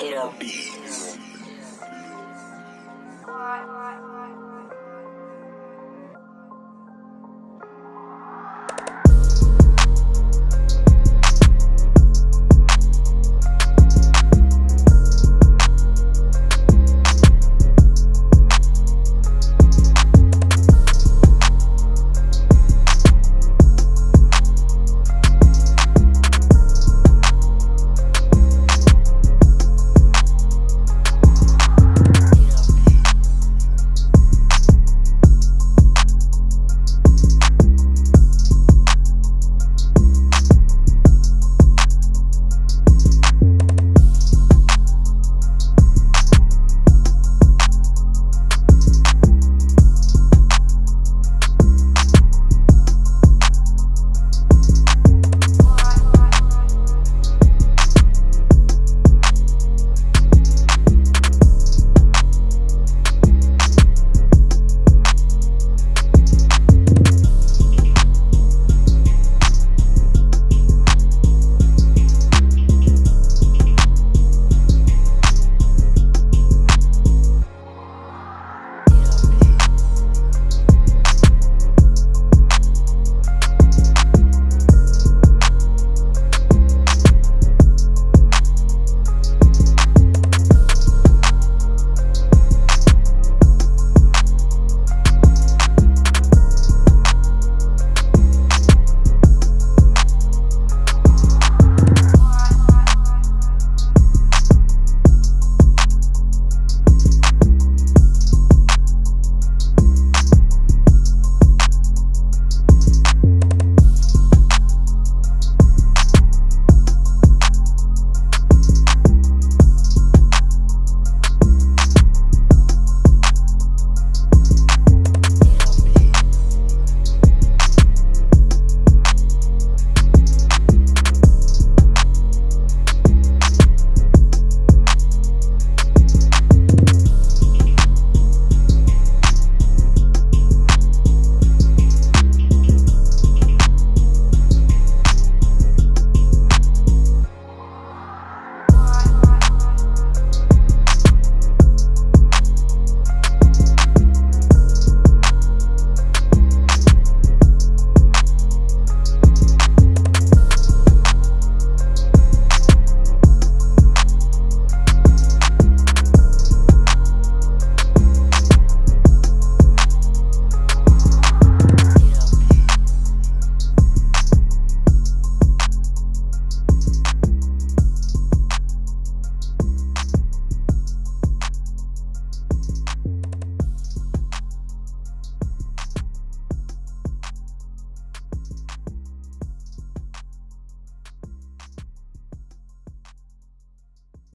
Hit beats.